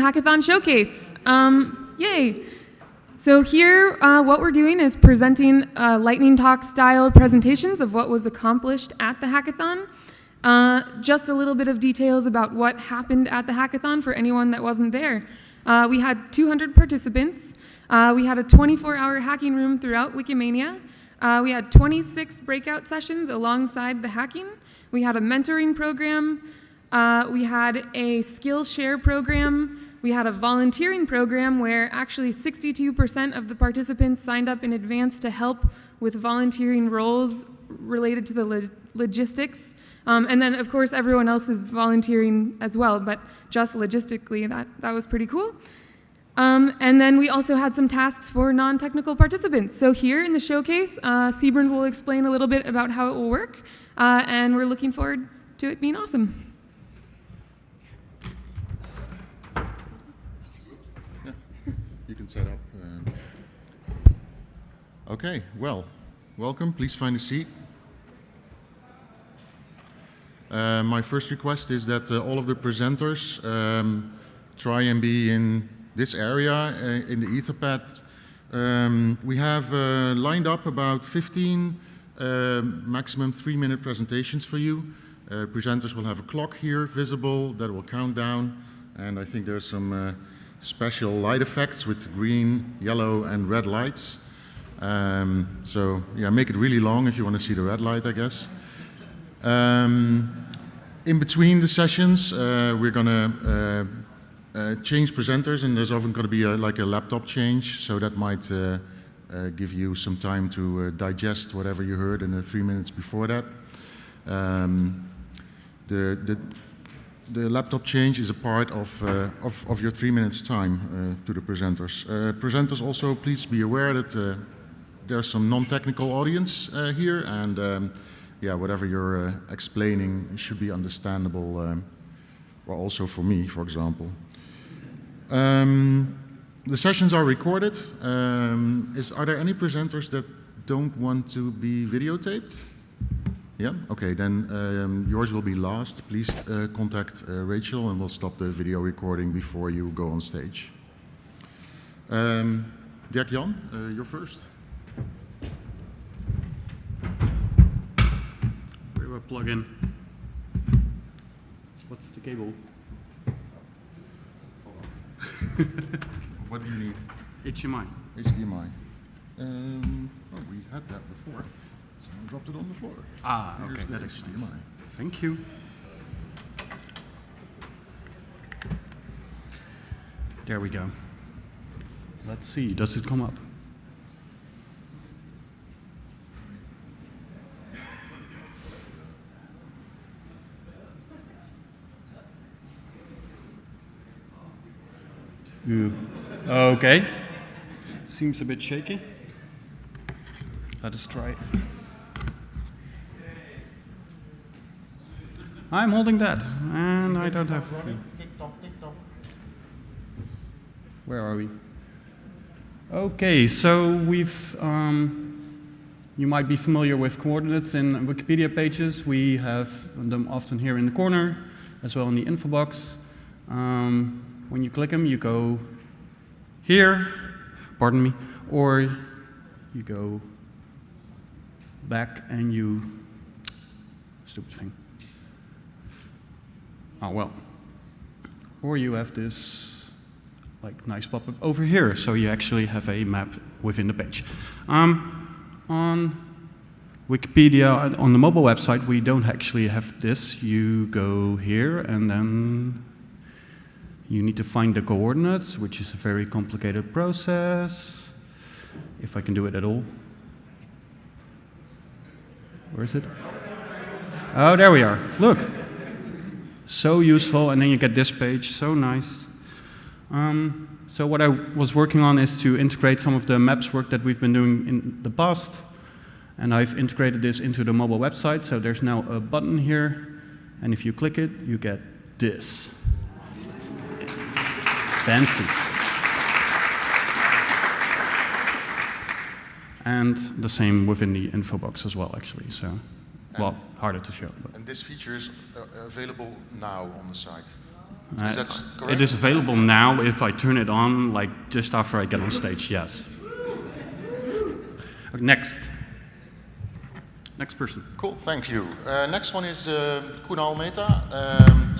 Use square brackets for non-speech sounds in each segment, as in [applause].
Hackathon Showcase. Um, yay. So here, uh, what we're doing is presenting uh, lightning talk style presentations of what was accomplished at the hackathon. Uh, just a little bit of details about what happened at the hackathon for anyone that wasn't there. Uh, we had 200 participants. Uh, we had a 24-hour hacking room throughout Wikimania. Uh, we had 26 breakout sessions alongside the hacking. We had a mentoring program. we had a Skillshare program. We had a volunteering program where actually 62% of the participants signed up in advance to help with volunteering roles related to the lo logistics. Um, and then, of course, everyone else is volunteering as well, but just logistically, that, that was pretty cool. Um, and then we also had some tasks for non-technical participants. So here in the showcase, uh, will explain a little bit about how it will work, uh, and we're looking forward to it being awesome. Set up. Uh, okay, well, welcome. Please find a seat. Uh, my first request is that uh, all of the presenters um, try and be in this area, uh, in the Etherpad. Um, we have uh, lined up about 15 uh, maximum three-minute presentations for you. presenters will have a clock here visible that will count down, and I think there's some special light effects with green, yellow, and red lights. Um, so yeah, make it really long if you want to see the red light, I guess. Um, in between the sessions, uh, we're going to uh, uh, change presenters, and there's often going to be a, like a laptop change, so that might uh, uh, give you some time to uh, digest whatever you heard in the three minutes before that. Um, the, the the laptop change is a part of, uh, of, of, your three minutes time uh, to the presenters. Uh, presenters also, please be aware that uh, there's some non-technical audience uh, here and um, yeah, whatever you're uh, explaining should be understandable, um, well also for me, for example. Um, the sessions are recorded. Um, is, are there any presenters that don't want to be videotaped? Yeah, okay, then um, yours will be last. Please uh, contact uh, Rachel and we'll stop the video recording before you go on stage. Um, Derk Jan, uh, you're first. Where do I plug in? What's the cable? what do you need? HDMI. HDMI. Um, oh, we had that before dropped it on the floor. Ah, Here's okay, that explains. HDMI. Thank you. There we go. Let's see, does it come up? Okay. Seems a bit shaky. Let us try it. I'm holding that, and I don't have. Where are we? Okay, so we've. Um, you might be familiar with coordinates in Wikipedia pages. We have them often here in the corner, as well in the info box. Um, when you click them, you go here, pardon me, or you go back and you, stupid thing. Oh, well. Or you have this like nice pop-up over here, so you actually have a map within the page. Um, on Wikipedia, on the mobile website, we don't actually have this. You go here and then you need to find the coordinates, which is a very complicated process, if I can do it at all. Where is it? Oh, there we are. Look. So useful, and then you get this page, so nice. Um, so what I was working on is to integrate some of the maps work that we've been doing in the past, and I've integrated this into the mobile website, so there's now a button here, and if you click it, you get this. Fancy. And the same within the info box as well, actually. So well, harder to show. But. And this feature is uh, available now on the site? Is Uh, that correct? It is available now if I turn it on, like just after I get on stage, yes. Okay, Next. Next person. Cool, thank you. Uh, next one is uh, Kunal Mehta, um,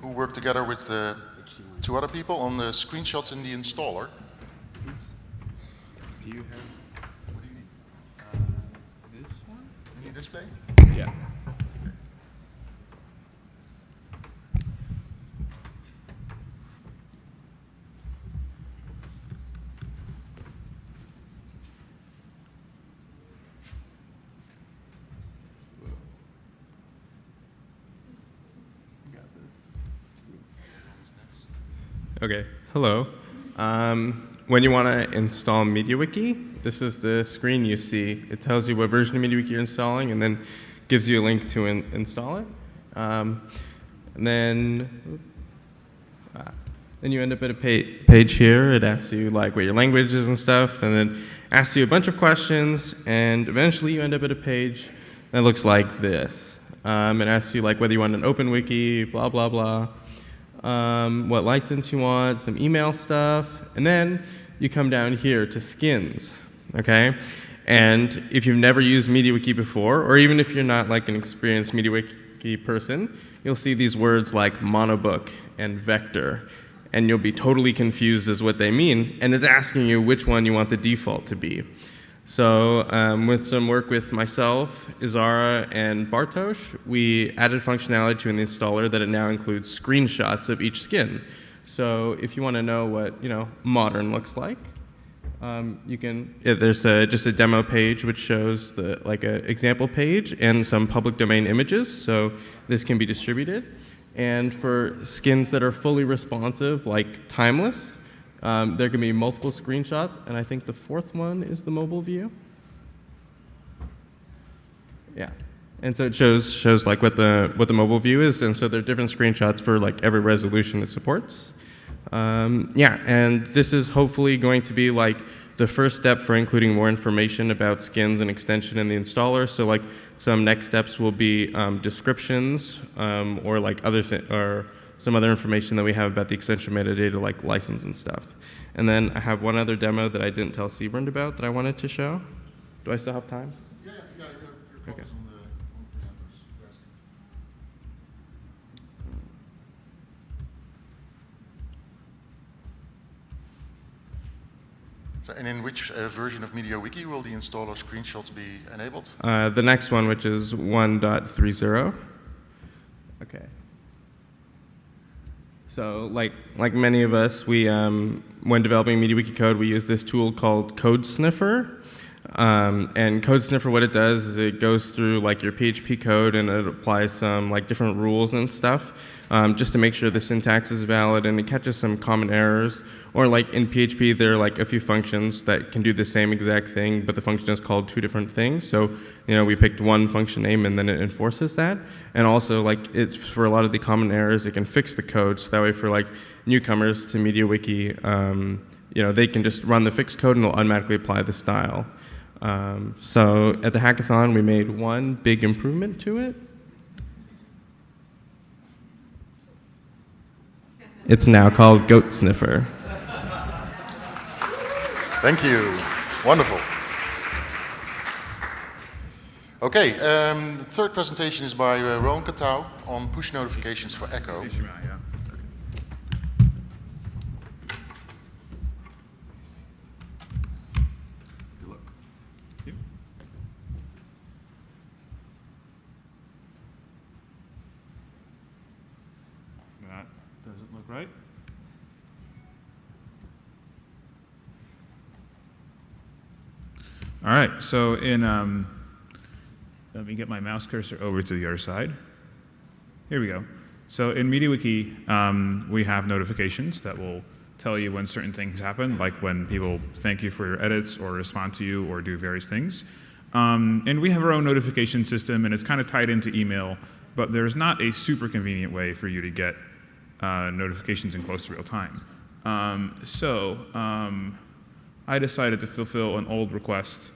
who worked together with uh, two other people on the screenshots in the installer. Do you have What do you need? this one? You need display? Yeah. Okay, hello. Um, when you want to install MediaWiki, this is the screen you see. It tells you what version of MediaWiki you're installing and then gives you a link to in install it. Um, and then, ah, then you end up at a pa page here. It asks you like what your language is and stuff, and then asks you a bunch of questions, and eventually you end up at a page that looks like this. Um, it asks you like whether you want an open wiki, blah blah blah um, what license you want, some email stuff, and then you come down here to skins, okay? And if you've never used MediaWiki before, or even if you're not like an experienced MediaWiki person, you'll see these words like monobook and vector, and you'll be totally confused as what they mean, and it's asking you which one you want the default to be. So um, with some work with myself, Isarra, and Bartosz, we added functionality to an installer that it now includes screenshots of each skin. So if you want to know what you know modern looks like, um, you can. Yeah, there's a, just a demo page which shows the like an example page and some public domain images. So this can be distributed. And for skins that are fully responsive, like timeless, um, there can be multiple screenshots, and I think the fourth one is the mobile view. Yeah, and so it shows shows like what the what the mobile view is, and so there are different screenshots for like every resolution it supports. Um, yeah, and this is hopefully going to be like the first step for including more information about skins and extension in the installer. So like some next steps will be um, descriptions um, or like other or some other information that we have about the extension metadata like license and stuff. And then I have one other demo that I didn't tell Siebrand about that I wanted to show. Do I still have time? Yeah, yeah, your, your Okay. focus on the, on the presenters. Yes. So, and in which uh, version of MediaWiki will the installer screenshots be enabled? Uh, the next one, which is 1.30. Okay. So, like like many of us, we um, when developing MediaWiki code, we use this tool called Code Sniffer. Um, and Code Sniffer, what it does is it goes through like your PHP code and it applies some like different rules and stuff, um, just to make sure the syntax is valid and it catches some common errors. Or like in PHP, there are like a few functions that can do the same exact thing, but the function is called two different things. So, you know, we picked one function name and then it enforces that. And also, like, it's for a lot of the common errors, it can fix the code. So that way, for like newcomers to MediaWiki, um, you know, they can just run the fixed code and it'll automatically apply the style. Um, so at the hackathon, we made one big improvement to it. It's now called Goat Sniffer. Thank you. Wonderful. Okay, um, the third presentation is by uh, Roan Kattouw on push notifications for Echo. Good luck. You? That doesn't look right. All right, so in, um, let me get my mouse cursor over to the other side. Here we go. So in MediaWiki, um, we have notifications that will tell you when certain things happen, like when people thank you for your edits or respond to you or do various things. Um, and we have our own notification system, and it's kind of tied into email, but there's not a super convenient way for you to get uh, notifications in close to real time. Um, so um, I decided to fulfill an old request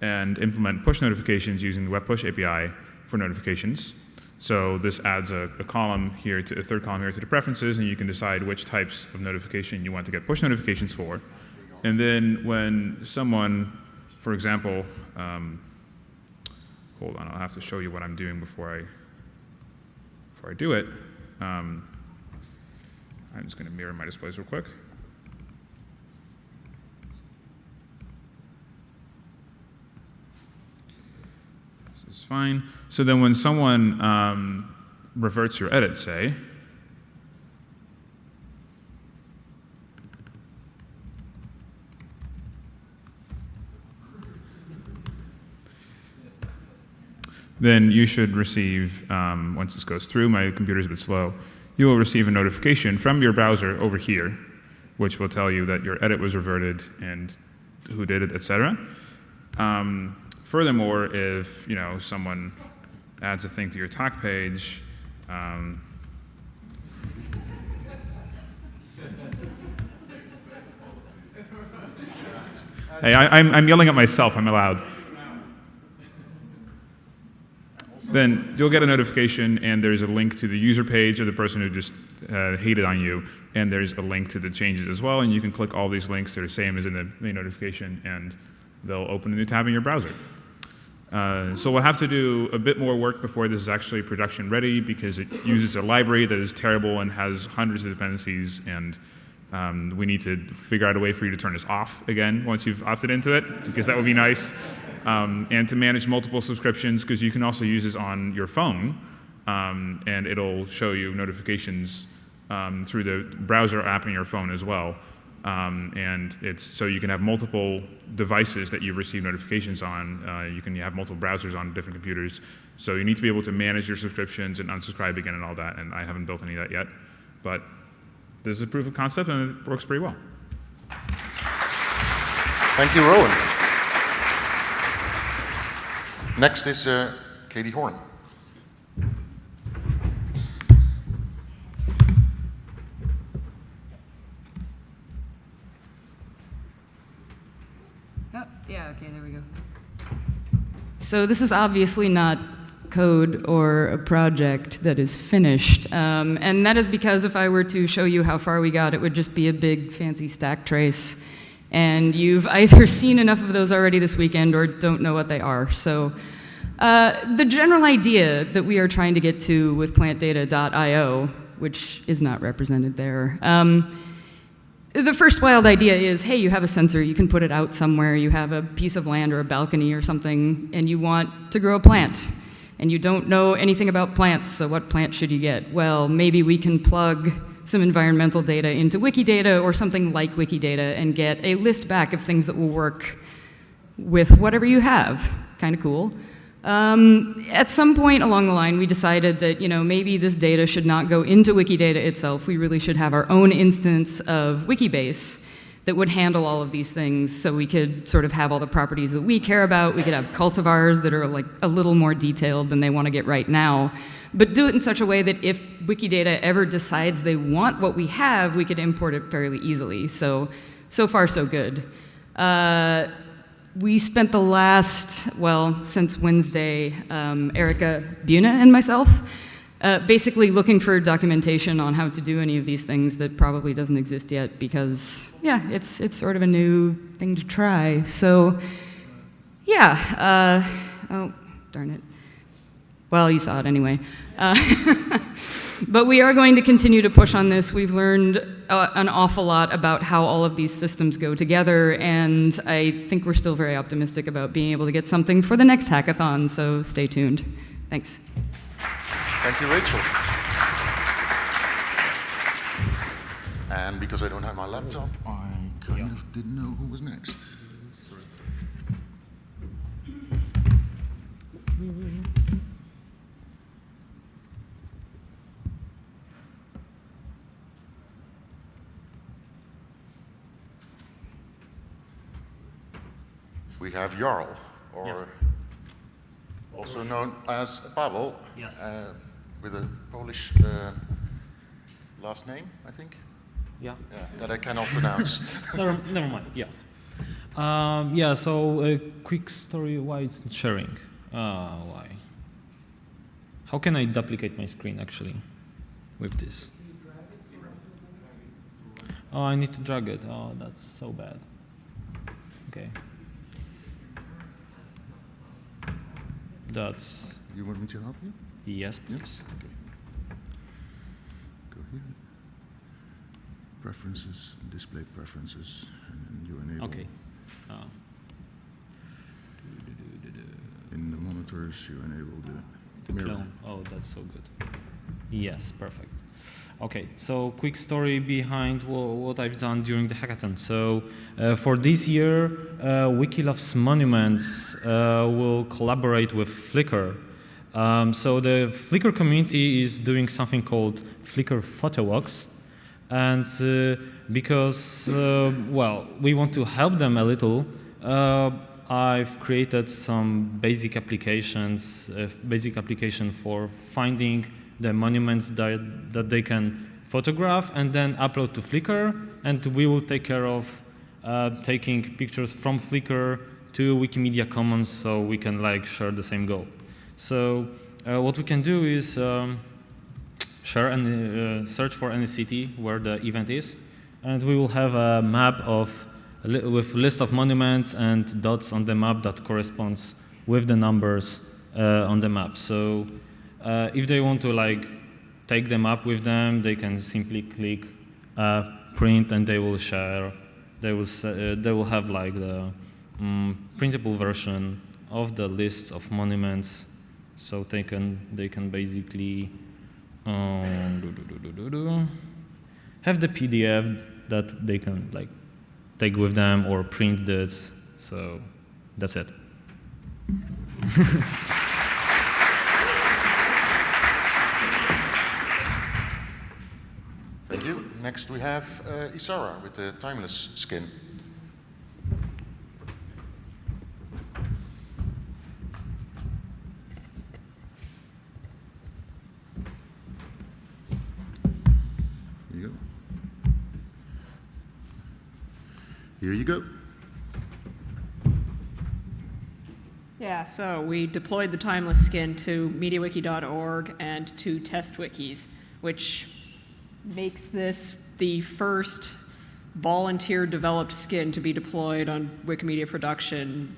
and implement push notifications using the Web Push API for notifications. So this adds a, a column here to a third column here to the preferences, and you can decide which types of notification you want to get push notifications for. And then when someone, for example, um, hold on, I'll have to show you what I'm doing before I before I do it. Um, I'm just going to mirror my displays real quick. This is fine. So then when someone um, reverts your edit, say, then you should receive, um, once this goes through, my computer's a bit slow, you will receive a notification from your browser over here, which will tell you that your edit was reverted and who did it, etc. Um, furthermore, if you know someone adds a thing to your talk page, um, hey, I, I'm, I'm yelling at myself. I'm allowed. then you'll get a notification and there's a link to the user page of the person who just uh, hated on you and there's a link to the changes as well and you can click all these links they're the same as in the main notification and they'll open a new tab in your browser uh, so we'll have to do a bit more work before this is actually production ready because it uses a library that is terrible and has hundreds of dependencies and um, we need to figure out a way for you to turn this off again once you've opted into it because that would be nice um, and to manage multiple subscriptions because you can also use this on your phone um, and it'll show you notifications um, through the browser app in your phone as well. Um, and it's so you can have multiple devices that you receive notifications on. Uh, you can have multiple browsers on different computers. So you need to be able to manage your subscriptions and unsubscribe again and all that. And I haven't built any of that yet, but this is a proof of concept and it works pretty well. Thank you, Roan. Next is uh, Katie Horn. Oh, yeah, okay, there we go. So this is obviously not code or a project that is finished. Um, and that is because if I were to show you how far we got, it would just be a big fancy stack trace. And you've [laughs] either seen enough of those already this weekend or don't know what they are. So uh, the general idea that we are trying to get to with plantdata.io, which is not represented there, um, the first wild idea is, hey, you have a sensor, you can put it out somewhere, you have a piece of land or a balcony or something, and you want to grow a plant. And you don't know anything about plants, so what plant should you get? Well, maybe we can plug some environmental data into Wikidata or something like Wikidata and get a list back of things that will work with whatever you have. Kind of cool. Um, at some point along the line, we decided that you know maybe this data should not go into Wikidata itself. We really should have our own instance of Wikibase that would handle all of these things, so we could sort of have all the properties that we care about. We could have cultivars that are like a little more detailed than they want to get right now, but do it in such a way that if Wikidata ever decides they want what we have, we could import it fairly easily. So, so far so good. Uh, we spent the last, well, since Wednesday, um, Erika Bjune and myself, uh, basically looking for documentation on how to do any of these things that probably doesn't exist yet because, yeah, it's, it's sort of a new thing to try. So, yeah, uh, oh, darn it. Well, you saw it anyway. Uh, [laughs] but we are going to continue to push on this. We've learned uh, an awful lot about how all of these systems go together, and I think we're still very optimistic about being able to get something for the next hackathon, so stay tuned. Thanks. Thank you, Rachel. And because I don't have my laptop, I kind of didn't know who was next. Sorry. We have Jarl, or also known as Pavel, Yes. uh, with a Polish uh, last name, I think, Yeah. yeah, that I cannot pronounce. [laughs] never, never mind. Yeah. Um, yeah. So a quick story. Why it's not sharing? Uh, why? how can I duplicate my screen actually with this? Oh, I need to drag it. Oh, that's so bad. Okay. That's You want me to help you? yes, please. Okay. Go here. Preferences, display preferences, and then you enable. Okay. Uh, In the monitors, you enable the to mirror. clone. Oh, that's so good. Yes, perfect. Okay, so quick story behind what I've done during the hackathon. So uh, for this year, uh, Wiki Monuments uh, will collaborate with Flickr. Um, so the Flickr community is doing something called Flickr Photo Walks. And uh, because, uh, well, we want to help them a little, uh, I've created some basic applications, basic application for finding the monuments that, that they can photograph and then upload to Flickr. And we will take care of uh, taking pictures from Flickr to Wikimedia Commons so we can like share the same goal. So uh, what we can do is um, share and uh, search for any city where the event is, and we will have a map of with list of monuments and dots on the map that corresponds with the numbers uh, on the map. So uh, if they want to like take them up with them, they can simply click uh, print, and they will share. They will uh, they will have like the mm, printable version of the list of monuments, so they can they can basically um, do, do, do, have the PDF that they can like take with them or print this. So that's it. [laughs] Thank you. Next we have uh, Isarra with the timeless skin. Here you go. Here you go. Yeah, so we deployed the Timeless Skin to MediaWiki.org and to TestWikis, which makes this the first volunteer-developed skin to be deployed on Wikimedia production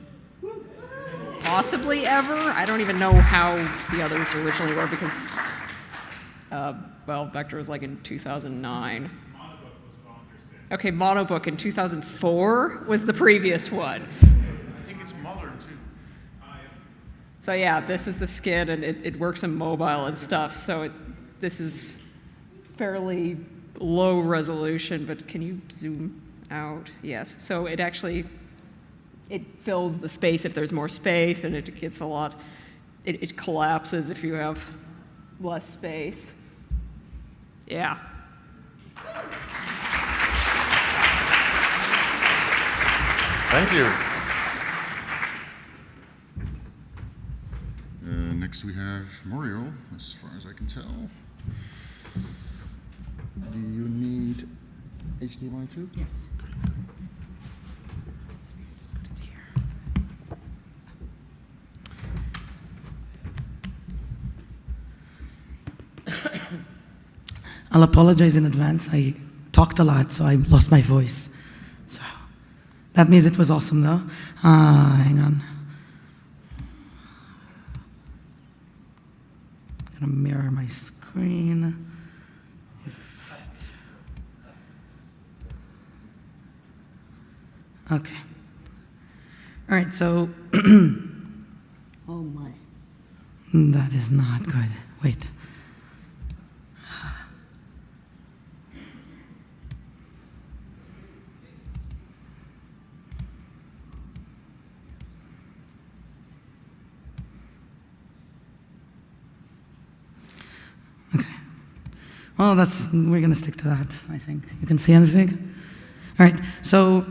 possibly ever. I don't even know how the others originally were because, uh, well, Vector was like in 2009. Okay, Monobook in 2004 was the previous one. I think it's modern too. So yeah, this is the skin, and it, it works in mobile and stuff. So it, this is fairly low resolution, but can you zoom out? Yes. So it actually it fills the space if there's more space, and it gets a lot. It, it collapses if you have less space. Yeah. Thank you. Uh, next we have Moriel, as far as I can tell. Do you need HDMI too? Yes. I'll apologize in advance. I talked a lot, so I lost my voice. So that means it was awesome, though. Uh, hang on. gonna mirror my screen. If it- Okay. All right, so. [clears throat] oh my. Mm, that is not good. Wait. Okay. Well, that's we're gonna stick to that. I think you can see anything. All right. So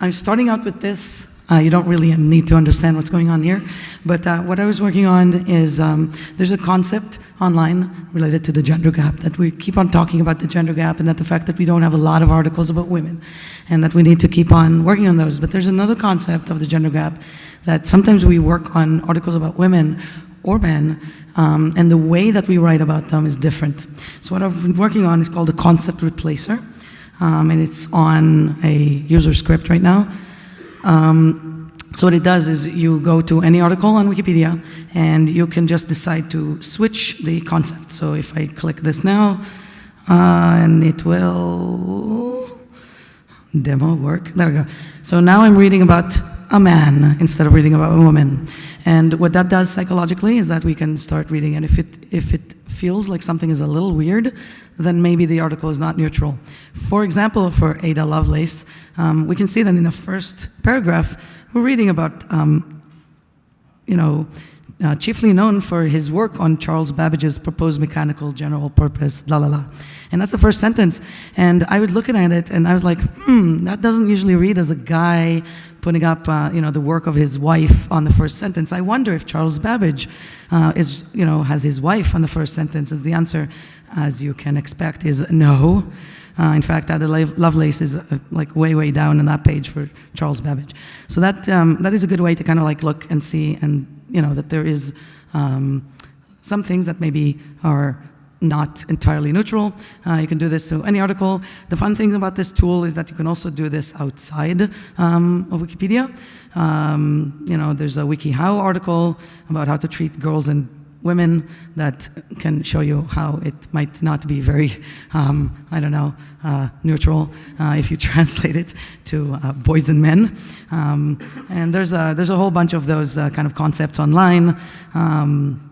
I'm starting out with this. Uh, you don't really need to understand what's going on here, but uh, what I was working on is um, there's a concept online related to the gender gap that we keep on talking about the gender gap and that the fact that we don't have a lot of articles about women and that we need to keep on working on those. But there's another concept of the gender gap that sometimes we work on articles about women or men, um, and the way that we write about them is different. So what I've been working on is called the concept replacer, um, and it's on a user script right now. Um, so what it does is you go to any article on Wikipedia, and you can just decide to switch the concept. So if I click this now, uh, and it will demo work. There we go. So now I'm reading about a man instead of reading about a woman. And what that does psychologically is that we can start reading, and if it, if it feels like something is a little weird, then maybe the article is not neutral. For example, for Ada Lovelace, um, we can see that in the first paragraph, we're reading about, um, you know, uh, chiefly known for his work on Charles Babbage's proposed mechanical general purpose, la la la. And that's the first sentence. And I was looking at it and I was like, hmm, that doesn't usually read as a guy putting up, uh, you know, the work of his wife on the first sentence. I wonder if Charles Babbage uh, is, you know, has his wife on the first sentence. Is the answer, as you can expect, is no. Uh, in fact, Ada Lovelace is uh, like way, way down on that page for Charles Babbage. So that, um, that is a good way to kind of like look and see and, you know, that there is um, some things that maybe are not entirely neutral. Uh, you can do this to any article. The fun thing about this tool is that you can also do this outside um, of Wikipedia. Um, you know, there's a WikiHow article about how to treat girls and women that can show you how it might not be very, um, I don't know, uh, neutral uh, if you [laughs] translate it to uh, boys and men. Um, and there's a, there's a whole bunch of those uh, kind of concepts online. Um,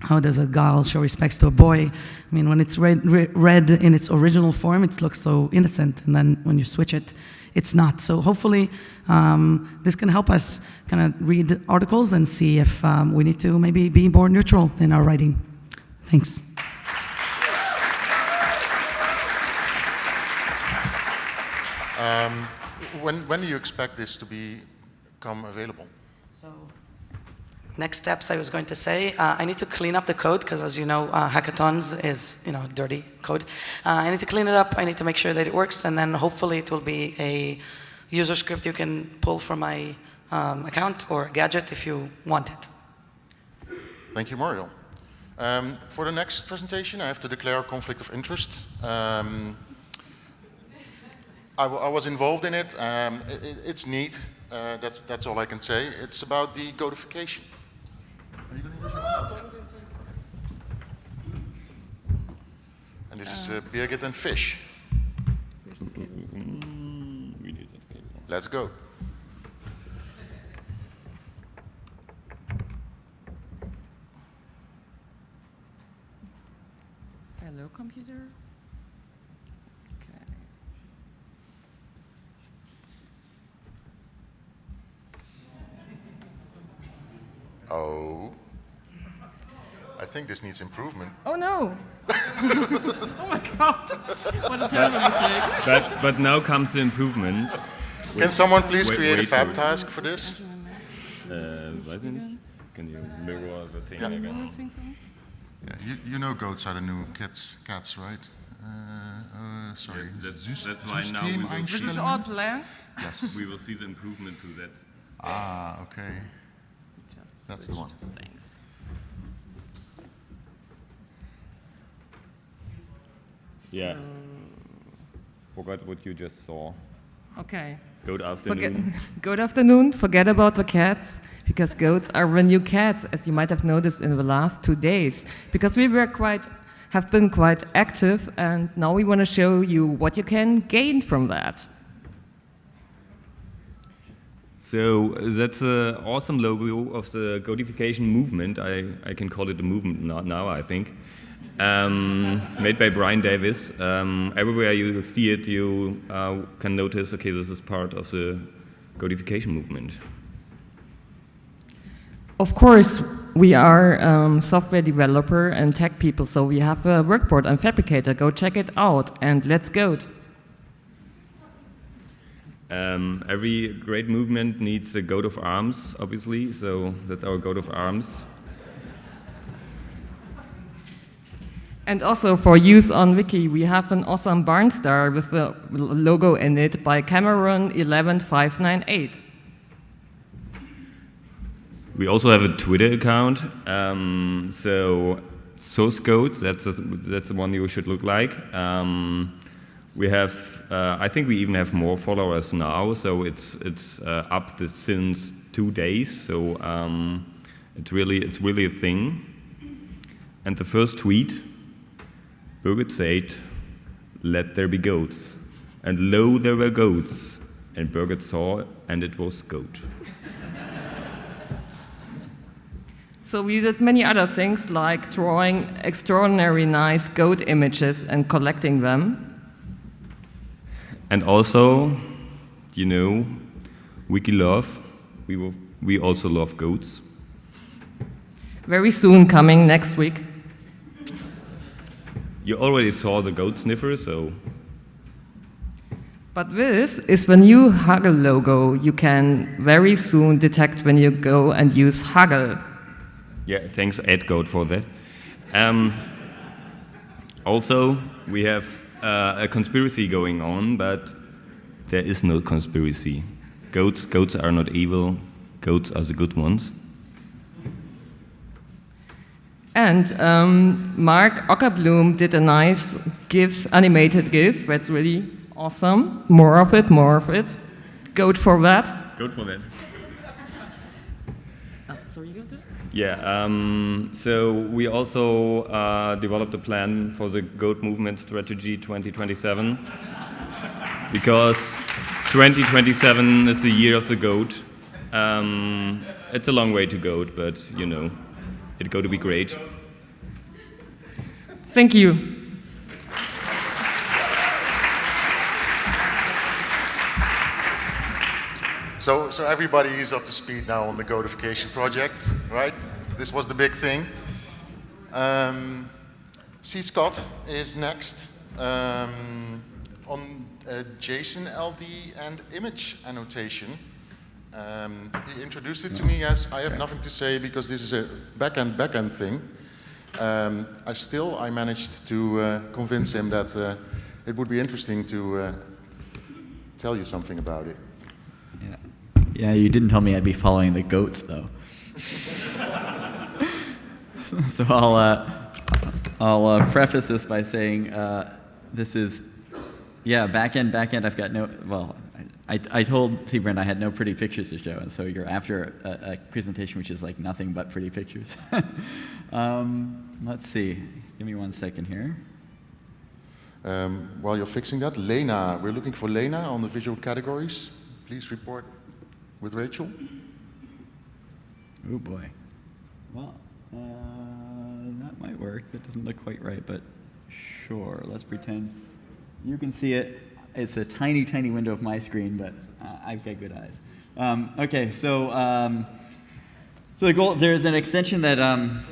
how does a girl show respects to a boy? I mean, when it's read, read in its original form, it looks so innocent, and then when you switch it, it's not. So hopefully um, this can help us kind of read articles and see if um, we need to maybe be more neutral in our writing. Thanks. Um, when, when do you expect this to become available? So, next steps I was going to say, uh, I need to clean up the code because as you know, uh, hackathons is, you know, dirty code. Uh, I need to clean it up, I need to make sure that it works, and then hopefully it will be a user script you can pull from my um, account or a gadget if you want it. Thank you, Mario. Um, for the next presentation, I have to declare a conflict of interest. Um, I, was involved in it. Um, it it's neat. Uh, that's, that's all I can say. It's about the goatification. And this is uh, Birgit and Fish. Let's go. Hello, computer. Okay. Oh. I think this needs improvement. Oh no! [laughs] oh my god! What a terrible mistake. But, but now comes the improvement. Can someone please wait, create wait a Phab task for this? Uh, Can you mirror the thing yeah. again? Yeah, you, you know goats are the new cats, cats right? Uh, uh, sorry. Yeah, that's, that's why now we will This is all planned? Yes. we will see the improvement to that. Ah, okay. Just that's the one. Thanks. Yeah. So Forgot what you just saw. Okay. Good afternoon. Forget, [laughs] good afternoon. Forget about the cats because goats are the new cats, as you might have noticed in the last two days. Because we were quite, have been quite active, and now we want to show you what you can gain from that. So that's an awesome logo of the goatification movement. I, I can call it a movement now, I think um, made by Bryan Davis. Um, everywhere you see it, you uh, can notice, okay, this is part of the goatification movement. Of course, we are um, software developer and tech people, so we have a workboard on Phabricator. Go check it out and let's go. Um, every great movement needs a coat of arms, obviously, so that's our coat of arms. And also for use on Wiki, we have an awesome barn star with the logo in it by Cameron 11598. We also have a Twitter account. Um, so source code, that's, a, that's the one you should look like. Um, we have, uh, I think we even have more followers now, so it's, it's uh, up this since two days, so um, it's, really, it's really a thing. And the first tweet, Birgit said, let there be goats. And lo, there were goats. And Birgit saw, and it was goat. So we did many other things like drawing extraordinary nice goat images and collecting them. And also, you know, Wiki love, we, will, we also love goats. Very soon coming next week. You already saw the goat sniffer, so. But this is the new Huggle logo. You can very soon detect when you go and use Huggle. Yeah, thanks EdGoat for that. Um, also, we have uh, a conspiracy going on, but there is no conspiracy. Goats, goats are not evil. Goats are the good ones. And um, Mark Ockerbloom did a nice GIF, animated GIF. That's really awesome. More of it, more of it. Goat for that. Goat for that. Oh, sorry, you got it? Yeah, um, so we also uh, developed a plan for the goat movement strategy 2027 because 2027 is the year of the goat. Um, it's a long way to goat, but you know, it's going to be great. Thank you. So, so everybody is up to speed now on the goatification project, right? This was the big thing. Um, C. Scott is next um, on uh, JSON LD and image annotation. Um, he introduced it to me as I have nothing to say because this is a back-end, back-end thing. Um, I still I managed to uh, convince him that uh, it would be interesting to uh, tell you something about it. Yeah. yeah, you didn't tell me I'd be following the goats though. [laughs] so I'll uh, I'll uh, preface this by saying uh, this is yeah back-end, back-end, I've got no well. I, I told Siebrand I had no pretty pictures to show, and so you're after a, a presentation which is like nothing but pretty pictures. [laughs] um, let's see. Give me one second here. Um, while you're fixing that, Lena, we're looking for Lena on the visual categories. Please report with Rachel. Oh boy. Well, uh, that might work. That doesn't look quite right, but sure. Let's pretend you can see it. It's a tiny, tiny window of my screen, but uh, I've got good eyes. Um, okay, so um, so the goal there's an extension that um,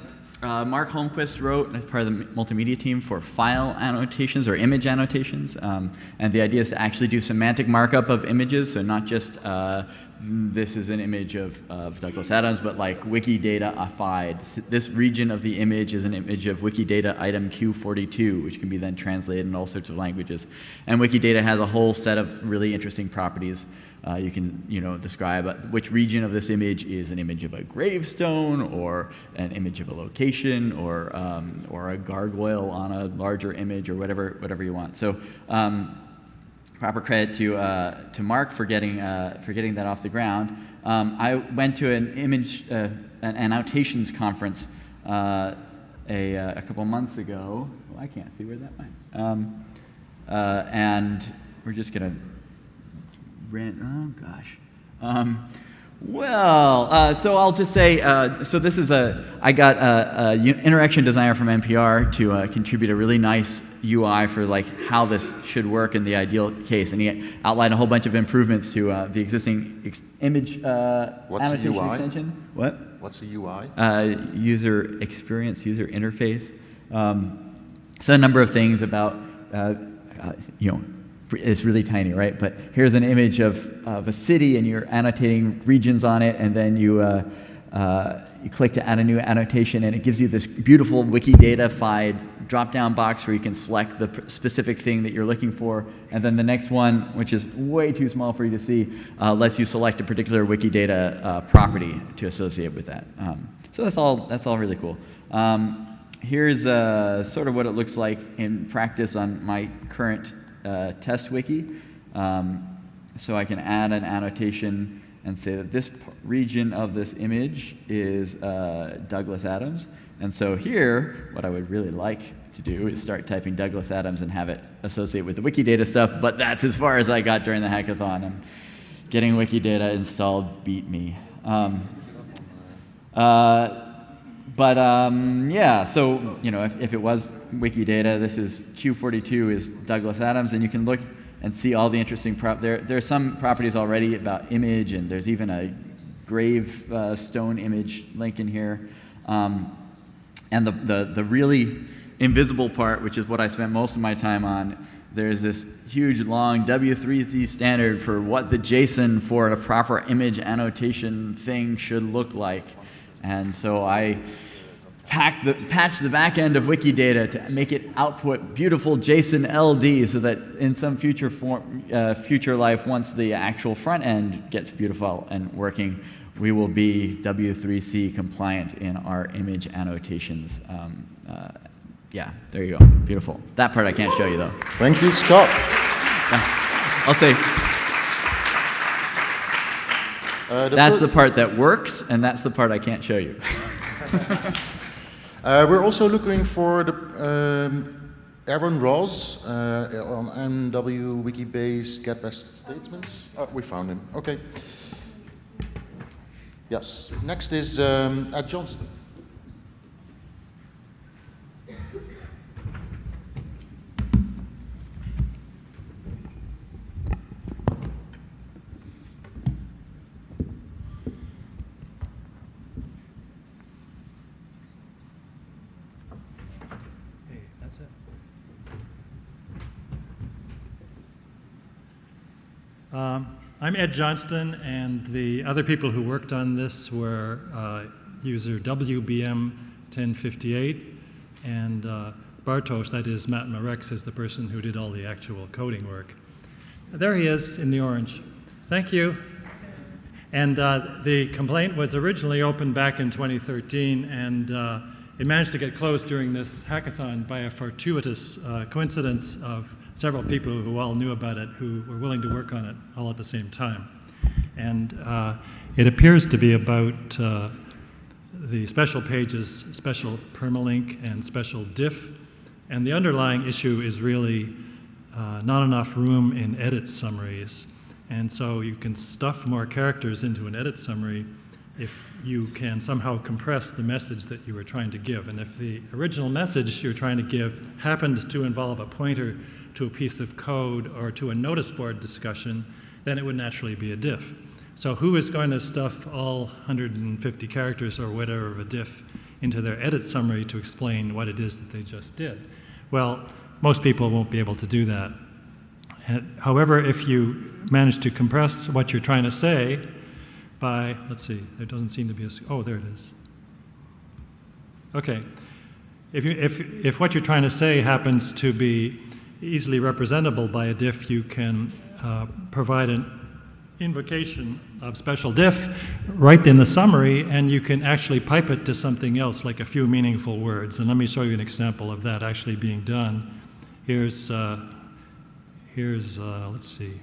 uh, Mark Holmquist wrote as part of the multimedia team for file annotations or image annotations. Um, and the idea is to actually do semantic markup of images, so not just uh, this is an image of, of Douglas Adams, but like Wikidata-ified. This region of the image is an image of Wikidata item Q42, which can be then translated in all sorts of languages. And Wikidata has a whole set of really interesting properties. Uh, you can you know, describe uh, which region of this image is an image of a gravestone, or an image of a location, or, um, or a gargoyle on a larger image, or whatever, whatever you want. So um, proper credit to, uh, to Mark for getting, uh, for getting that off the ground. Um, I went to an image, uh, an annotations conference uh, a, uh, a couple months ago. Oh, I can't see where that went. Um, uh, and we're just going to rent, oh gosh. Um, well, uh, so I'll just say, uh, so this is a, I got a, a interaction designer from NPR to uh, contribute a really nice UI for like how this should work in the ideal case, and he outlined a whole bunch of improvements to uh, the existing ex image uh, What's annotation a UI? extension. What? What's a UI? Uh, user experience, user interface. Um, so a number of things about, you know, it's really tiny, right? But here's an image of, of a city, and you're annotating regions on it, and then you, uh, uh, you click to add a new annotation, and it gives you this beautiful Wikidata-fied drop down box where you can select the specific thing that you're looking for. And then the next one, which is way too small for you to see, uh, lets you select a particular Wikidata uh, property to associate with that. Um, so that's all, that's all really cool. Um, here's uh, sort of what it looks like in practice on my current uh, test wiki. Um, so I can add an annotation and say that this region of this image is uh, Douglas Adams. And so here, what I would really like to do is start typing Douglas Adams and have it associate with the Wikidata stuff, but that's as far as I got during the hackathon. And getting Wikidata installed beat me. Um, uh, but um, yeah, so you know, if, if it was Wikidata, this is Q42 is Douglas Adams, and you can look and see all the interesting prop. There, there are some properties already about image, and there's even a grave uh, stone image link in here. Um, and the, the, the really invisible part, which is what I spent most of my time on, there's this huge long W3C standard for what the JSON for a proper image annotation thing should look like. And so I pack the, patch the back end of Wikidata to make it output beautiful JSON LD so that in some future, form, uh, future life, once the actual front end gets beautiful and working, we will be W3C compliant in our image annotations. Um, uh, yeah, there you go. Beautiful. That part I can't show you though. Thank you, Scott. Yeah. I'll say. Uh, the that's the part that works, and that's the part I can't show you. [laughs] uh, we're also looking for the um, Aaron Ross uh, on MW Wikibase get best statements. Oh, we found him. Okay. Yes. Next is um, Ed Johnston. Um, I'm Ed Johnston, and the other people who worked on this were uh, user WBM1058 and uh, Bartosz, that is Matma Rex, is the person who did all the actual coding work. There he is in the orange. Thank you. And uh, the complaint was originally opened back in 2013, and uh, it managed to get closed during this hackathon by a fortuitous uh, coincidence of several people who all knew about it who were willing to work on it all at the same time. And uh, it appears to be about uh, the special pages, special permalink, and special diff. And the underlying issue is really uh, not enough room in edit summaries. And so you can stuff more characters into an edit summary if you can somehow compress the message that you were trying to give. And if the original message you're trying to give happened to involve a pointer to a piece of code or to a notice board discussion, then it would naturally be a diff. So who is going to stuff all 150 characters or whatever of a diff into their edit summary to explain what it is that they just did? Well, most people won't be able to do that. And, however, if you manage to compress what you're trying to say by, let's see, there doesn't seem to be a, oh, there it is. Okay. If, you, if, if what you're trying to say happens to be easily representable by a diff, you can uh, provide an invocation of special diff right in the summary, and you can actually pipe it to something else, like a few meaningful words. And let me show you an example of that actually being done. Here's, uh, here's uh, let's see.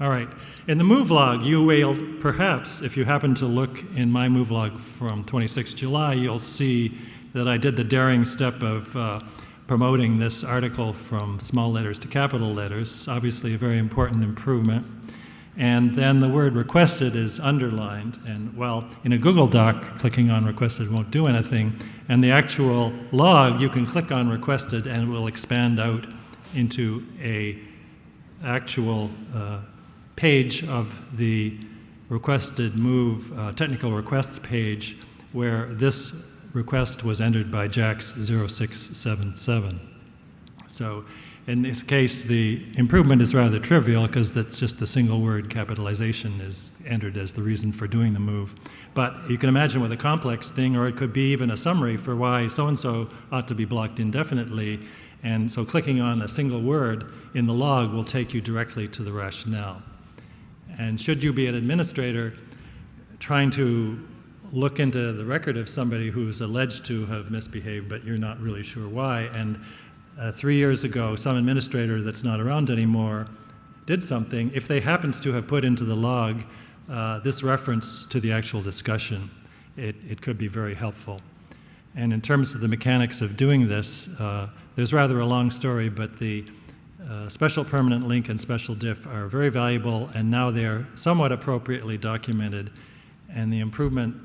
All right. In the move log, you will perhaps, if you happen to look in my move log from 26 July, you'll see that I did the daring step of uh, promoting this article from small letters to capital letters, obviously a very important improvement. And then the word requested is underlined. And well, in a Google Doc, clicking on requested won't do anything. And the actual log, you can click on requested and it will expand out into a actual uh, page of the requested move uh, technical requests page where this request was entered by JAX 0677. So In this case, the improvement is rather trivial because that's just the single word capitalization is entered as the reason for doing the move. But you can imagine with a complex thing, or it could be even a summary for why so and so ought to be blocked indefinitely. And so clicking on a single word in the log will take you directly to the rationale. And should you be an administrator trying to look into the record of somebody who's alleged to have misbehaved, but you're not really sure why, and uh, three years ago, some administrator that's not around anymore did something, if they happens to have put into the log uh, this reference to the actual discussion, it, it could be very helpful. And in terms of the mechanics of doing this, uh, there's rather a long story, but the uh, special permanent link and special diff are very valuable, and now they're somewhat appropriately documented. And the improvement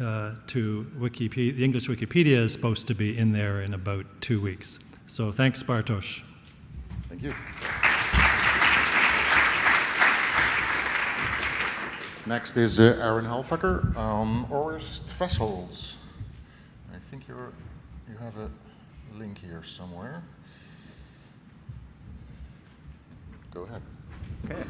uh, to Wikipedia, the English Wikipedia is supposed to be in there in about two weeks. So thanks, Bartosz. Thank you. Next is uh, Aaron Halfaker on ORES thresholds. I think you're, you have a link here somewhere. Go ahead. Okay.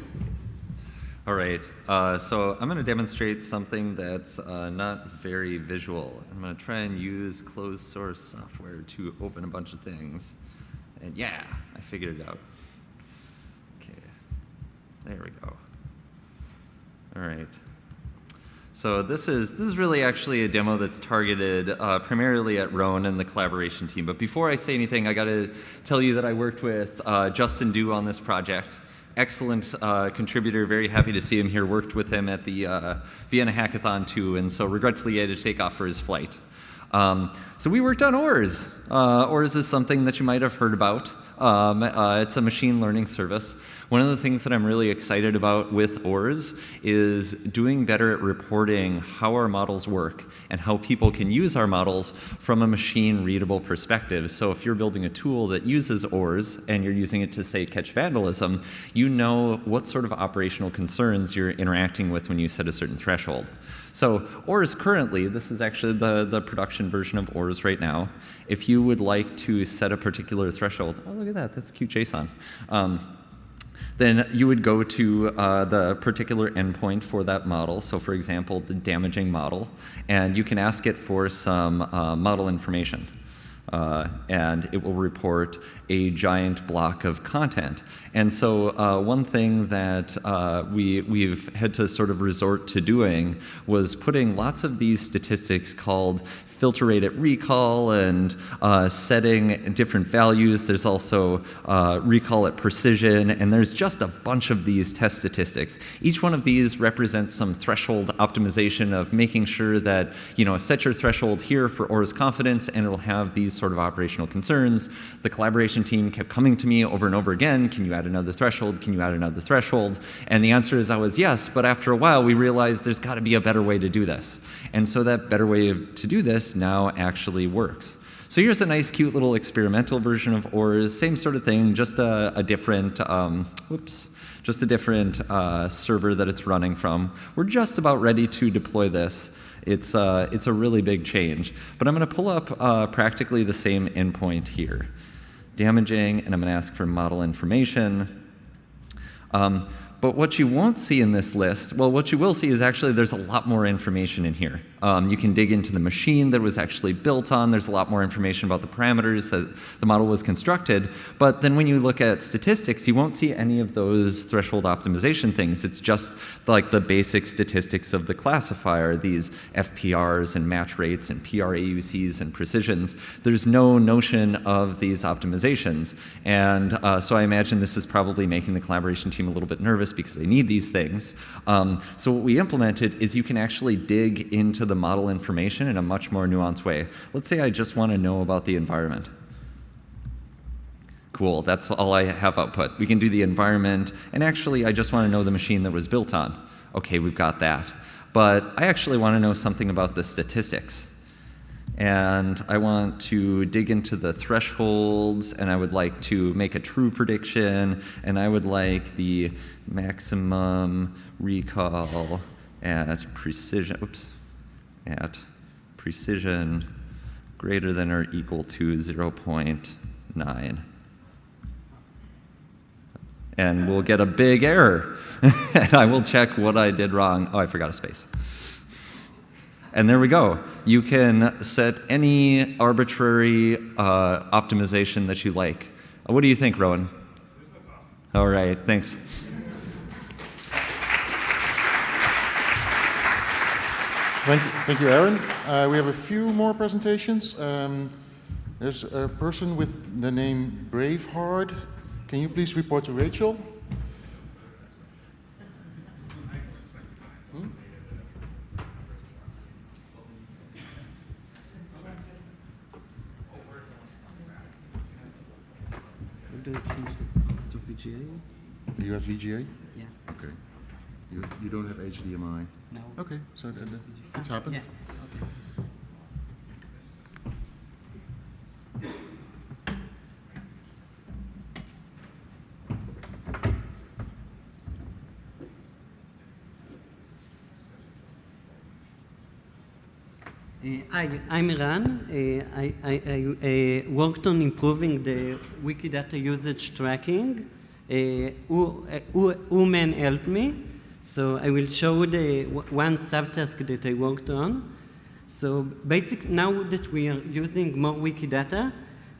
All right, uh, so I'm going to demonstrate something that's uh, not very visual. I'm going to try and use closed source software to open a bunch of things. And yeah, I figured it out. Okay, there we go. All right. So this is this is really actually a demo that's targeted uh, primarily at Roan and the collaboration team. But before I say anything, I got to tell you that I worked with uh, Justin Du on this project excellent uh, contributor. Very happy to see him here. Worked with him at the uh, Vienna Hackathon too, and so regretfully he had to take off for his flight. Um, so we worked on ORES. Uh, ORES is something that you might have heard about. Um, uh, it's a machine learning service. One of the things that I'm really excited about with ORES is doing better at reporting how our models work and how people can use our models from a machine readable perspective. So if you're building a tool that uses ORES and you're using it to say catch vandalism, you know what sort of operational concerns you're interacting with when you set a certain threshold. So ORES currently, this is actually the, the production version of ORES right now. If you would like to set a particular threshold, oh look at that, that's cute JSON. Um, then you would go to uh, the particular endpoint for that model. So for example, the damaging model, and you can ask it for some uh, model information. Uh, and it will report a giant block of content. And so uh, one thing that uh, we, we've had to sort of resort to doing was putting lots of these statistics called filter rate at recall and uh, setting different values. There's also uh, recall at precision, and there's just a bunch of these test statistics. Each one of these represents some threshold optimization of making sure that, you know, set your threshold here for ORES confidence, and it'll have these sort of operational concerns. The collaboration team kept coming to me over and over again, can you add another threshold? Can you add another threshold? And the answer is always yes, but after a while we realized there's got to be a better way to do this. And so that better way to do this now actually works. So here's a nice, cute little experimental version of ORES. Same sort of thing, just a, a different, um, whoops, just a different uh, server that it's running from. We're just about ready to deploy this. It's, uh, it's a really big change. But I'm going to pull up uh, practically the same endpoint here. Damaging, and I'm going to ask for model information. Um, but what you won't see in this list, well, what you will see is actually there's a lot more information in here. Um, you can dig into the machine that was actually built on. There's a lot more information about the parameters that the model was constructed. But then when you look at statistics, you won't see any of those threshold optimization things. It's just like the basic statistics of the classifier, these FPRs and match rates and PRAUCs and precisions. There's no notion of these optimizations. And uh, so I imagine this is probably making the collaboration team a little bit nervous because they need these things. Um, so what we implemented is you can actually dig into the the model information in a much more nuanced way. Let's say I just want to know about the environment. Cool, that's all I have output. We can do the environment, and actually I just want to know the machine that was built on. Okay, we've got that. But I actually want to know something about the statistics. And I want to dig into the thresholds, and I would like to make a true prediction, and I would like the maximum recall at precision. Oops at precision greater than or equal to 0.9. And we'll get a big error. [laughs] and I will check what I did wrong. Oh, I forgot a space. And there we go. You can set any arbitrary uh, optimization that you like. What do you think, Roan? All right, thanks. Thank you, thank you Aaron. Uh, we have a few more presentations. Um, there's a person with the name Braveheart. Can you please report to Rachel? Hmm? Do I change this to VGA? You have VGA? Yeah. Okay. You, you don't have HDMI? No. Okay, so th- th- it's happened. Yeah. Uh, Hi, I'm Eran. Uh, I, I, I uh, worked on improving the Wikidata usage tracking. Uh, who, uh, who, Uman helped me. So I will show the one subtask that I worked on. So basically, now that we are using more Wikidata, uh,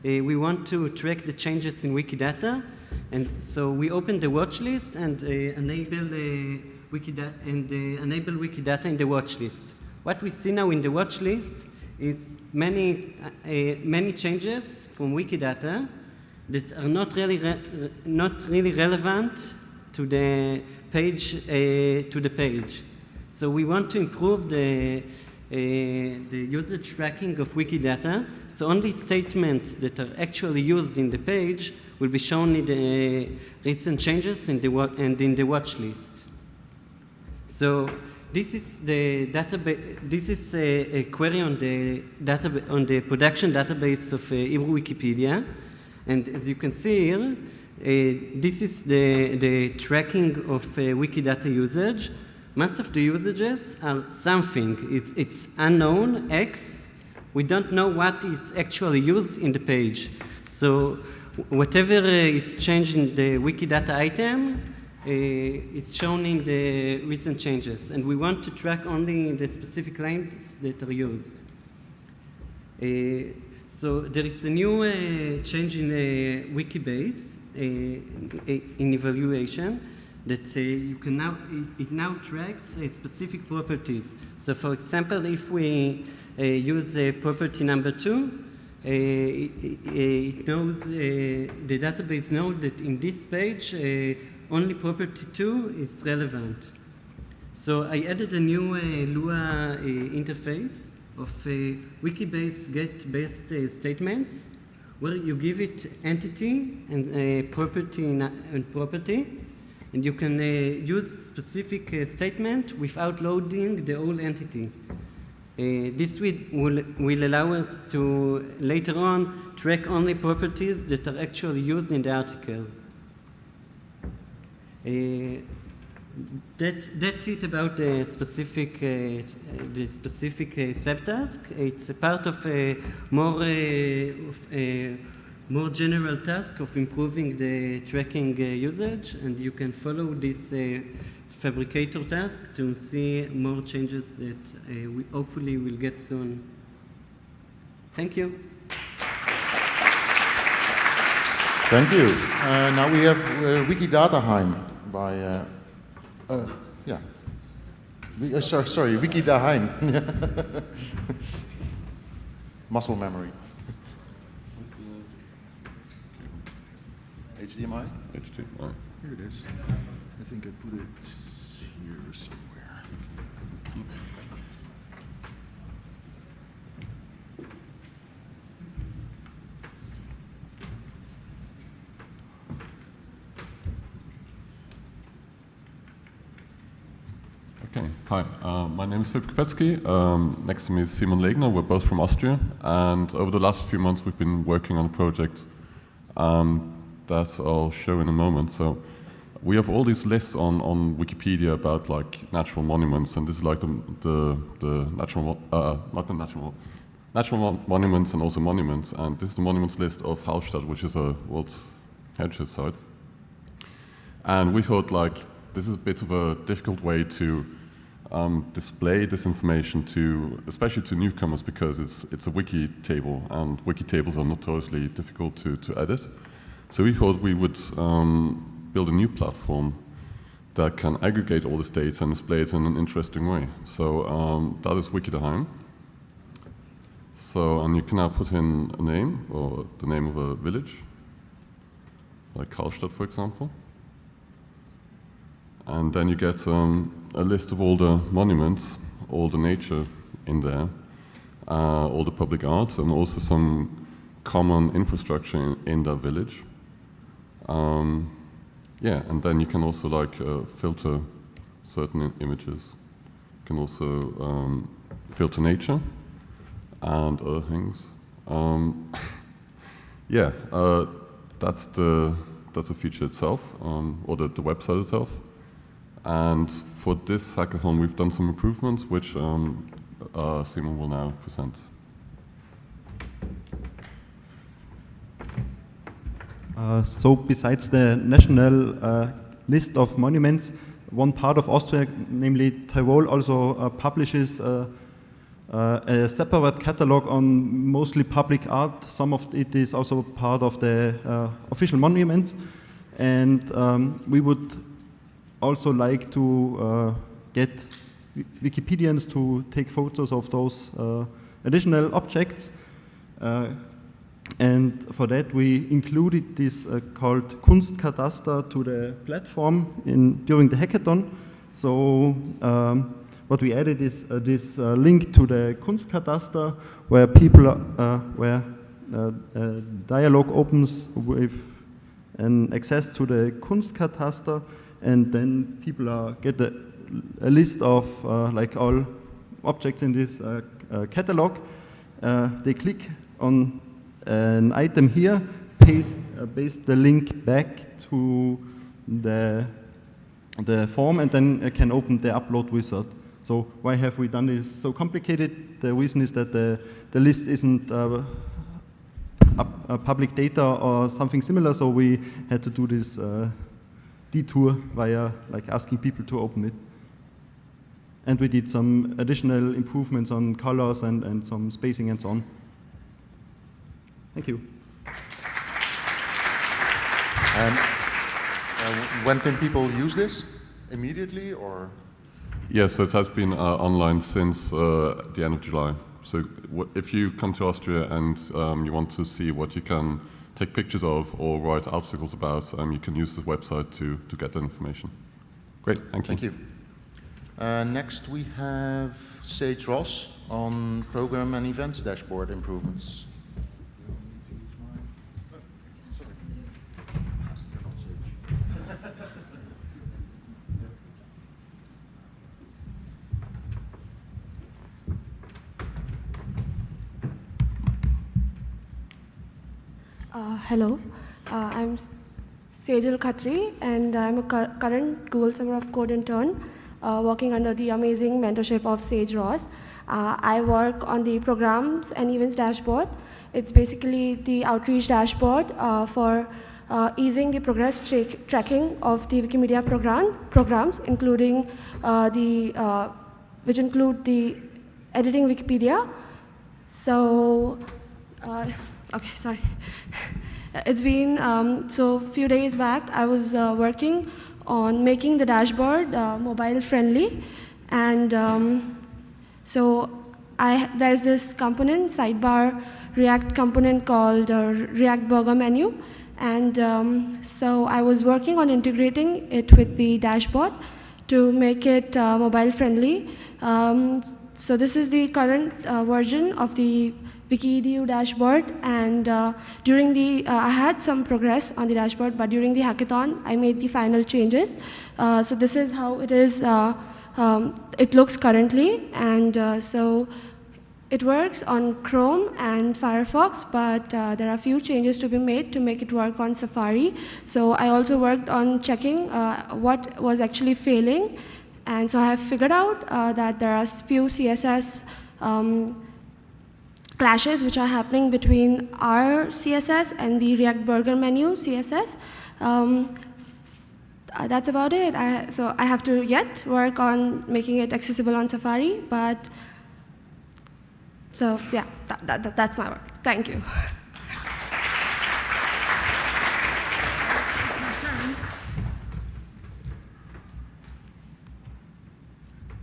we want to track the changes in Wikidata. And so we open the watch list and uh, enable uh, Wikidata and uh, enable Wikidata in the watch list. What we see now in the watch list is many, many changes from Wikidata that are not really, re- re- not really relevant to the page, uh, to the page. So we want to improve the, uh, the usage tracking of Wikidata. So only statements that are actually used in the page will be shown in the recent changes in the and in the watch list. So this is the database. This is a, a query on the database on the production database of uh, Hebrew Wikipedia, and as you can see here, this is the the tracking of uh, Wikidata usage. Most of the usages are something. It's, it's unknown X. We don't know what is actually used in the page. So whatever uh, is changed in the Wikidata item uh, it's shown in the recent changes, and we want to track only the specific lines that are used. Uh, so there is a new uh, change in uh, Wikibase uh, in evaluation that you can now it, it now tracks uh, specific properties. So, for example, if we uh, use uh, property number two, uh, it, it- knows uh, the database knows that in this page uh, only property 2 is relevant. So I added a new Lua interface of Wikibase get uh, statements where you give it entity and uh, property and property and you can uh, use specific uh, statement without loading the whole entity. Uh, this will, will allow us to later on track only properties that are actually used in the article. Uh, that's, that's it about the specific, uh, the specific uh, subtask. It's a part of a more, uh, of a more general task of improving the tracking uh, usage, and you can follow this uh, Phabricator task to see more changes that uh, we hopefully will get soon. Thank you. Thank you. Now we have Wikidataheim by, uh, yeah. We, uh, sorry, sorry, Wikidaheim. [laughs] Muscle memory. [laughs] HDMI? HDMI. Here it is. I think I put it here somewhere. Okay, hi. Uh, my name is Philip Kopetsky. Um, next to me is Simon Legner. We're both from Austria. And over the last few months, we've been working on a project um, that I'll show in a moment. So we have all these lists on, on Wikipedia about like natural monuments. And this is like the, the, the natural, uh, not the natural, natural mon- monuments and also monuments. And this is the monuments list of Hallstatt, which is a World Heritage Site. And we thought like this is a bit of a difficult way to um, display this information to, especially to newcomers, because it's it's a wiki table, and wiki tables are notoriously difficult to, to edit. So we thought we would um, build a new platform that can aggregate all this data and display it in an interesting way. So um, that is Wikidaheim. So, and you can now put in a name or the name of a village, like Karlstadt, for example. And then you get um, a list of all the monuments, all the nature in there, uh, all the public arts, and also some common infrastructure in, in that village. Um, yeah, and then you can also like uh, filter certain images. You can also um, filter nature and other things. Um, [laughs] yeah, uh, that's the that's the feature itself, um, or the, the website itself. And for this hackathon, we've done some improvements, which um, uh, Simon will now present. Uh, so besides the national uh, list of monuments, one part of Austria, namely Tyrol, also uh, publishes uh, uh, a separate catalog on mostly public art. Some of it is also part of the uh, official monuments. And um, we would also like to get Wikipedians to take photos of those additional objects. And for that, we included this uh, called Kunstkataster to the platform in, during the hackathon. So um, what we added is uh, this uh, link to the Kunstkataster, where people, uh, where uh, dialogue opens with an access to the Kunstkataster, and then people are, get a, a list of uh, like all objects in this catalog. they click on an item here, paste, uh, paste the link back to the, the form, and then can open the upload wizard. So why have we done this so complicated? The reason is that the, the list isn't uh, uh, public data or something similar, so we had to do this uh, detour via like asking people to open it. And we did some additional improvements on colors and, and some spacing and so on. Thank you. And uh, when can people use this? Immediately or? Yes, so it has been uh, online since uh, the end of July. So if you come to Austria and um, you want to see what you can take pictures of or write articles about, um, you can use the website to, to get that information. Great, thank you. Thank you. Uh, next we have Sage Ross on program and events dashboard improvements. Uh, hello, uh, I'm Sejal Khatri, and I'm a cu current Google Summer of Code intern uh, working under the amazing mentorship of Sage Ross. Uh, I work on the programs and events dashboard. It's basically the outreach dashboard uh, for uh, easing the progress tra tracking of the Wikimedia program programs, including the which include the editing Wikipedia. So. [laughs] Okay, sorry. [laughs] It's been, um, so few days back, I was uh, working on making the dashboard uh, mobile friendly. And um, so I, there's this component, sidebar React component called uh, React Burger Menu. And um, so I was working on integrating it with the dashboard to make it uh, mobile friendly. Um, so this is the current uh, version of the WikiEdu dashboard, and uh, during the, uh, I had some progress on the dashboard, but during the hackathon, I made the final changes. Uh, so this is how it is, uh, um, it looks currently, and uh, so it works on Chrome and Firefox, but uh, there are a few changes to be made to make it work on Safari. So I also worked on checking what was actually failing, and so I have figured out that there are few CSS um, clashes which are happening between our CSS and the React Burger menu CSS. Um, uh, that's about it. I, so I have to yet work on making it accessible on Safari, but so yeah, that, that, that- that's my work. Thank you. [laughs]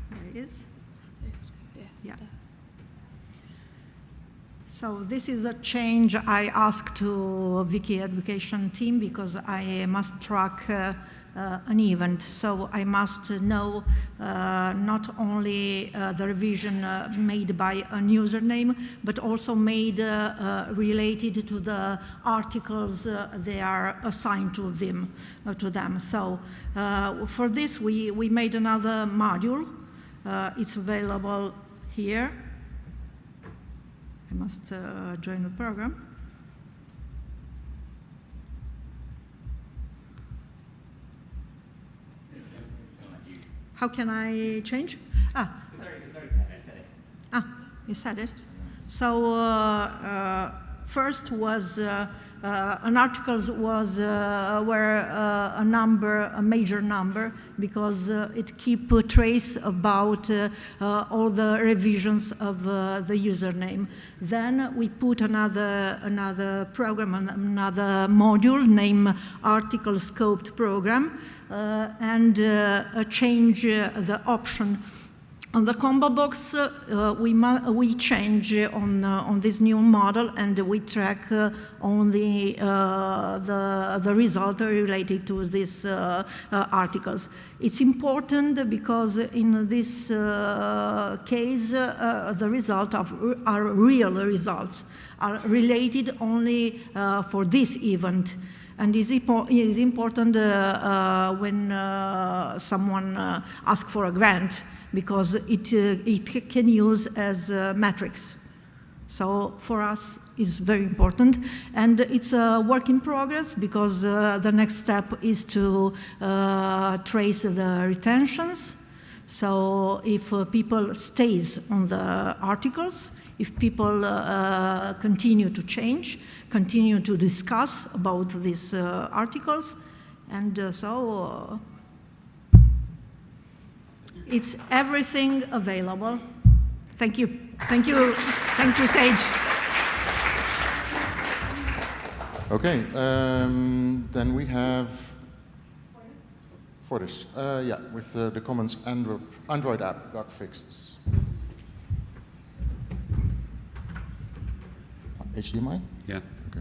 There it is. Yeah. So this is a change I asked to Wiki Education team because I must track uh, uh, an event. So I must know uh, not only uh, the revision uh, made by a username, but also made uh, related to the articles they are assigned to them. To them. So for this, we, we made another module. It's available here. I must uh, join the program. How can I change? Ah, sorry sorry sorry ah, you said it. So uh, uh, first was uh, uh, an article was uh, were uh, a number, a major number, because it keep trace about all the revisions of the username. Then we put another another program, another module named Article Scoped Program, and change the option on the combo box, uh, we, we change on, uh, on this new model and we track uh, only uh, the, the result related to these uh, uh, articles. It's important because in this case, the results of, are real results, are related only for this event and is, is important uh, uh, when uh, someone asks for a grant because it, it can use as a matrix. So for us, it's very important. And it's a work in progress because uh, the next step is to uh, trace the retentions. So if uh, people stays on the articles, if people uh, uh, continue to change, continue to discuss about these uh, articles, and uh, so uh, it's everything available. Thank you. Thank you. Thank you, Sage. Okay, um, then we have for this, uh, yeah, with the Commons Android, Android app bug fixes. HDMI? Yeah. Okay.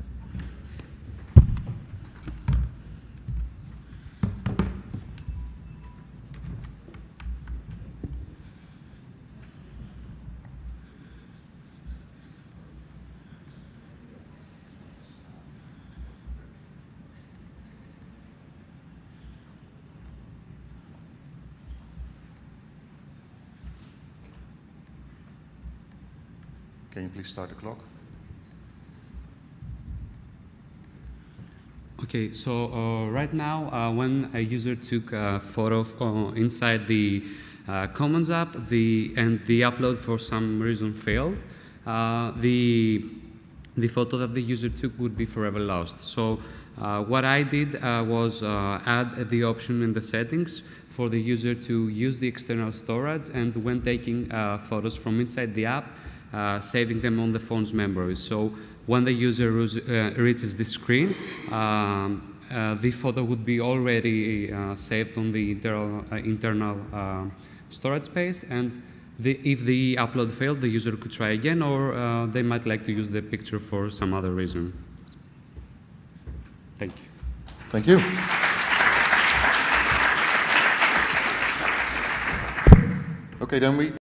Can you please start the clock? Okay, so uh, right now, uh, when a user took a photo of, uh, inside the uh, Commons app, the and the upload for some reason failed, uh, the the photo that the user took would be forever lost. So uh, what I did uh, was uh, add the option in the settings for the user to use the external storage and when taking uh, photos from inside the app, uh, saving them on the phone's memory. So when the user uh, reaches the screen, um, uh, the photo would be already uh, saved on the internal, uh, internal uh, storage space and the, if the upload failed, the user could try again or uh, they might like to use the picture for some other reason. Thank you. Thank you. Okay, then we